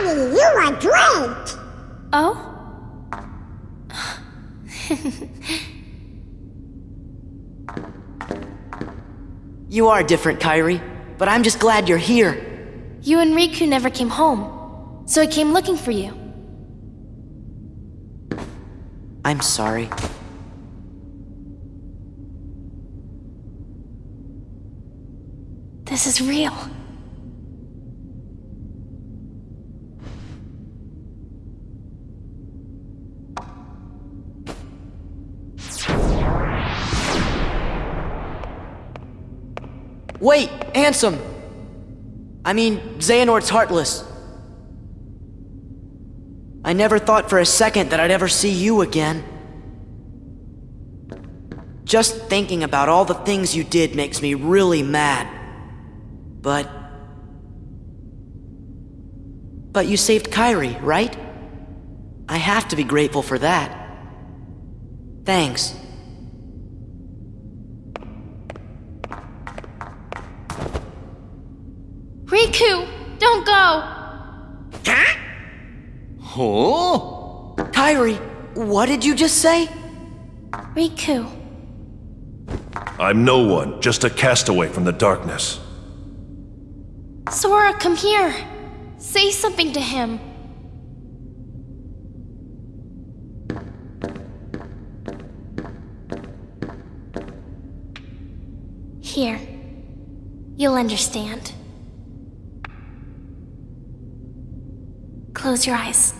Kairi, you are great! Oh? You are different, Kairi, but I'm just glad you're here. You and Riku never came home, so I came looking for you. I'm sorry. This is real. Wait, Ansem! I mean, Xehanort's heartless. I never thought for a second that I'd ever see you again. Just thinking about all the things you did makes me really mad. But... But you saved Kairi, right? I have to be grateful for that. Thanks. Riku! Don't go! Huh? Huh? Kairi, what did you just say? Riku. I'm no one, just a castaway from the darkness. Sora, come here. Say something to him. Here. You'll understand. Close your eyes.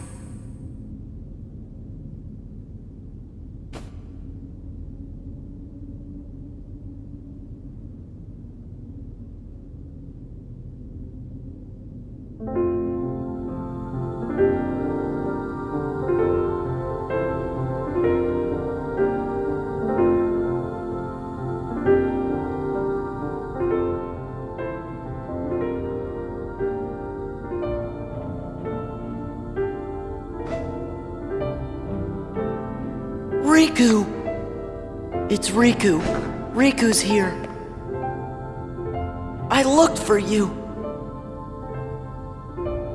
Riku! It's Riku. Riku's here. I looked for you.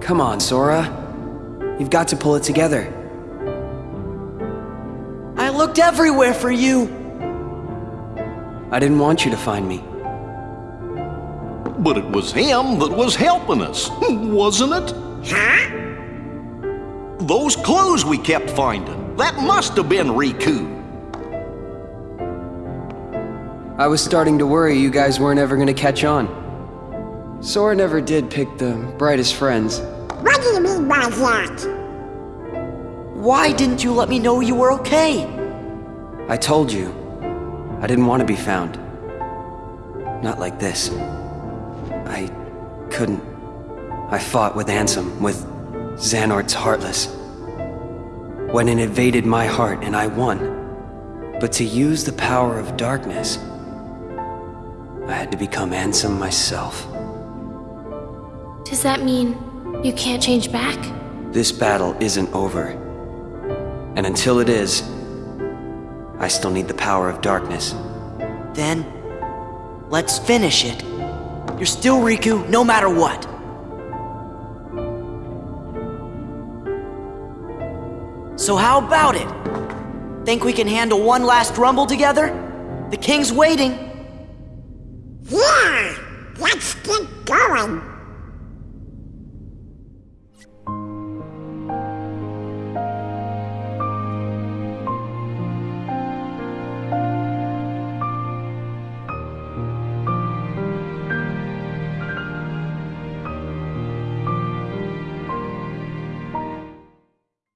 Come on, Sora. You've got to pull it together. I looked everywhere for you. I didn't want you to find me. But it was him that was helping us, wasn't it? Huh? Those clues we kept finding, that must have been Riku. I was starting to worry you guys weren't ever gonna catch on. Sora never did pick the brightest friends. What do you mean by that? Why didn't you let me know you were okay? I told you. I didn't want to be found. Not like this. I couldn't. I fought with Ansem, with Xehanort's Heartless. When it invaded my heart and I won. But to use the power of darkness, I had to become Ansem myself. Does that mean you can't change back? This battle isn't over. And until it is, I still need the power of darkness. Then, let's finish it. You're still Riku, no matter what. So how about it? Think we can handle one last rumble together? The king's waiting. Yeah! Let's get going!